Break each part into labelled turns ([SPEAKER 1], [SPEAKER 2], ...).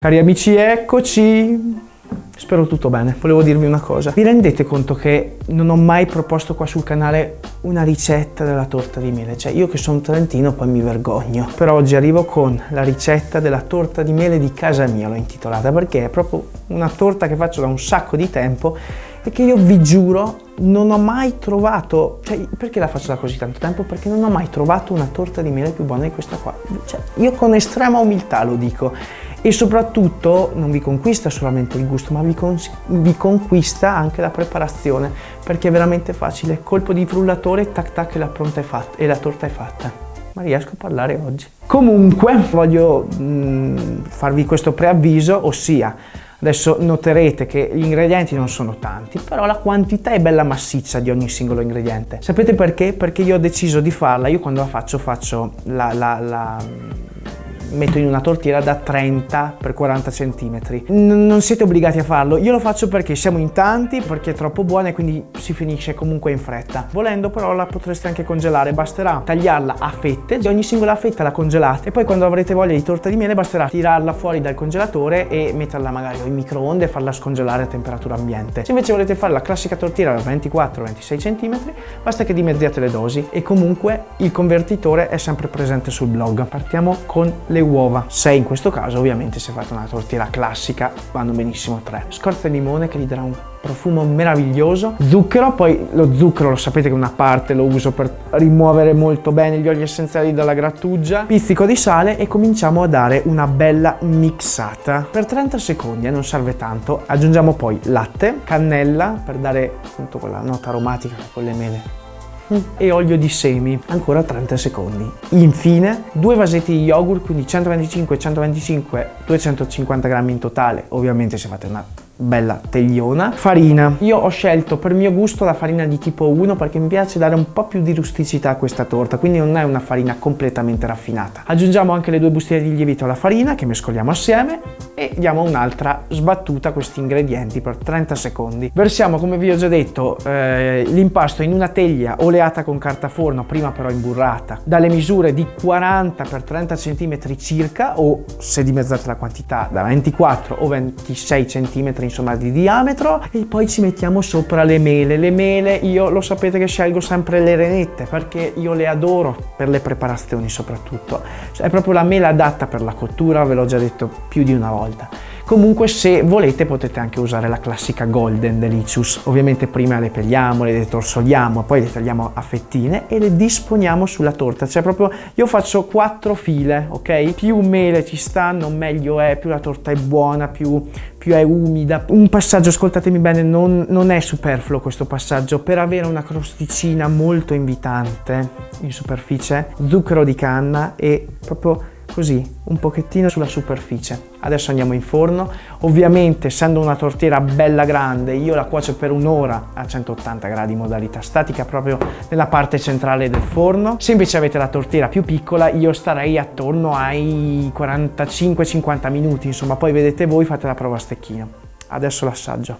[SPEAKER 1] Cari amici, eccoci! Spero tutto bene. Volevo dirvi una cosa. Vi rendete conto che non ho mai proposto qua sul canale una ricetta della torta di mele? Cioè, io che sono trentino poi mi vergogno. Però oggi arrivo con la ricetta della torta di mele di casa mia, l'ho intitolata, perché è proprio una torta che faccio da un sacco di tempo e che io vi giuro non ho mai trovato, cioè perché la faccio da così tanto tempo? Perché non ho mai trovato una torta di mele più buona di questa qua. Cioè, io con estrema umiltà lo dico e soprattutto non vi conquista solamente il gusto ma vi, vi, conquista anche la preparazione perché è veramente facile colpo di frullatore tac tac e la, pronta è fatta, e la torta è fatta ma riesco a parlare oggi comunque voglio mh, farvi questo preavviso ossia Adesso noterete che gli ingredienti non sono tanti, però la quantità è bella massiccia di ogni singolo ingrediente. Sapete perché? Perché io ho deciso di farla, io quando la faccio faccio la, la, la metto in una tortiera da 30 x 40 cm. non siete obbligati a farlo, io lo faccio perché siamo in tanti, perché è troppo buona e quindi si finisce comunque in fretta. Volendo però la potreste anche congelare, basterà tagliarla a fette, ogni singola fetta la congelate e poi quando avrete voglia di torta di miele basterà tirarla fuori dal congelatore e metterla magari in microonde e farla scongelare a temperatura ambiente. Se invece volete fare la classica tortiera da 24-26 cm, basta che dimezziate le dosi e comunque il convertitore è sempre presente sul blog. Partiamo con le le uova. 6 in questo caso, ovviamente se fate una tortiera classica vanno benissimo 3. Scorza di limone che gli darà un profumo meraviglioso. Zucchero, poi lo zucchero lo sapete che una parte lo uso per rimuovere molto bene gli oli essenziali dalla grattugia. Pizzico di sale e cominciamo a dare una bella mixata. Per 30 secondi, eh, non serve tanto. Aggiungiamo poi latte, cannella per dare appunto quella nota aromatica con le mele e olio di semi, ancora 30 secondi. Infine due vasetti di yogurt, quindi 125, 125, 250 grammi in totale, ovviamente se fate una bella tegliona. Farina. Io ho scelto per mio gusto la farina di tipo 1 perché mi piace dare un po' più di rusticità a questa torta, quindi non è una farina completamente raffinata. Aggiungiamo anche le due bustine di lievito alla farina che mescoliamo assieme e diamo un'altra sbattuta a questi ingredienti per 30 secondi. Versiamo, come vi ho già detto, eh, l'impasto in una teglia oleata con carta forno, prima però imburrata, dalle misure di 40 x 30 cm circa o se dimezzate la quantità da 24 o 26 cm insomma di diametro e poi ci mettiamo sopra le mele. Le mele io lo sapete che scelgo sempre le renette perché io le adoro per le preparazioni soprattutto. È proprio la mela adatta per la cottura, ve l'ho già detto più di una volta. Comunque se volete potete anche usare la classica Golden Delicious. Ovviamente prima le pelliamo, le detorsoliamo, poi le tagliamo a fettine e le disponiamo sulla torta. Cioè proprio io faccio quattro file, ok? Più mele ci stanno meglio è, più la torta è buona, più, più è umida. Un passaggio, ascoltatemi bene, non, non è superfluo questo passaggio. Per avere una crosticina molto invitante in superficie, zucchero di canna e proprio così un pochettino sulla superficie. Adesso andiamo in forno. Ovviamente essendo una tortiera bella grande io la cuocio per un'ora a 180 gradi modalità statica proprio nella parte centrale del forno. Se invece avete la tortiera più piccola io starei attorno ai 45-50 minuti. Insomma poi vedete voi fate la prova a stecchino. Adesso l'assaggio.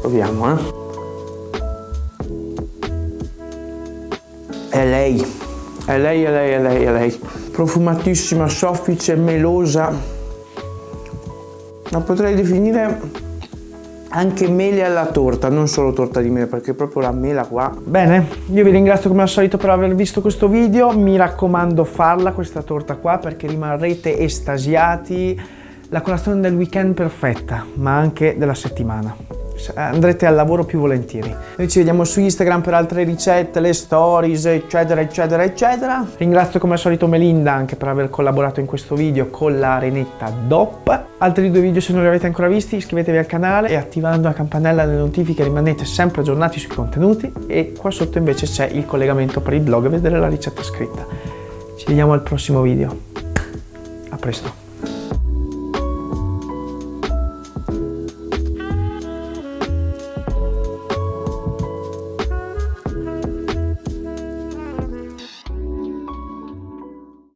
[SPEAKER 1] Proviamo eh È lei, è lei, è lei, è lei, è lei. Profumatissima, soffice, melosa. La potrei definire anche mele alla torta, non solo torta di mele, perché proprio la mela qua. Bene, io vi ringrazio come al solito per aver visto questo video, mi raccomando farla questa torta qua perché rimarrete estasiati. La colazione del weekend perfetta, ma anche della settimana andrete al lavoro più volentieri. Noi ci vediamo su Instagram per altre ricette, le stories, eccetera, eccetera, eccetera. Ringrazio come al solito Melinda anche per aver collaborato in questo video con la renetta DOP. Altri due video se non li avete ancora visti iscrivetevi al canale e attivando la campanella delle notifiche rimanete sempre aggiornati sui contenuti e qua sotto invece c'è il collegamento per il blog e vedere la ricetta scritta. Ci vediamo al prossimo video. A presto.